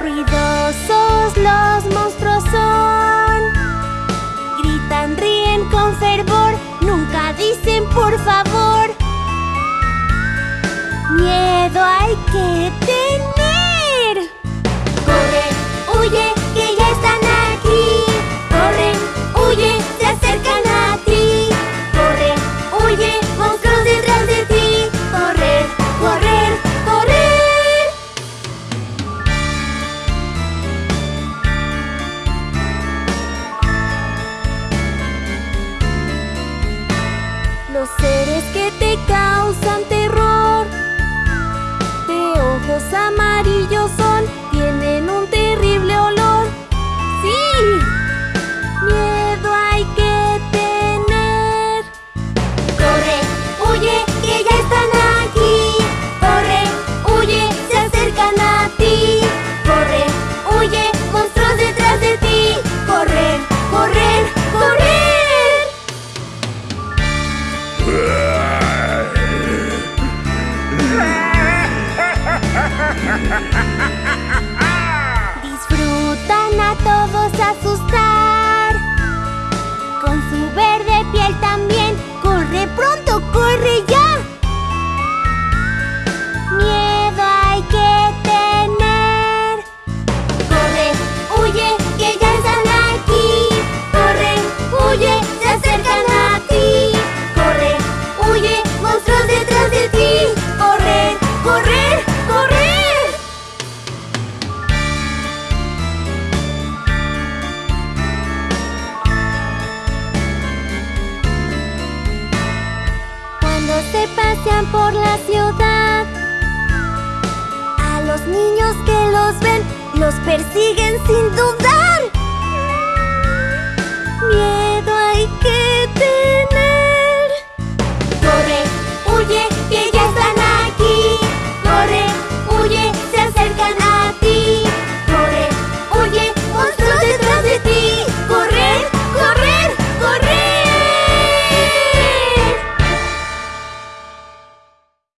Ruidosos los monstruos son. Gritan, ríen con fervor. Nunca dicen por favor Miedo hay que tener los seres que te causan terror. De ojos amarillos por la ciudad. A los niños que los ven, los persiguen sin duda.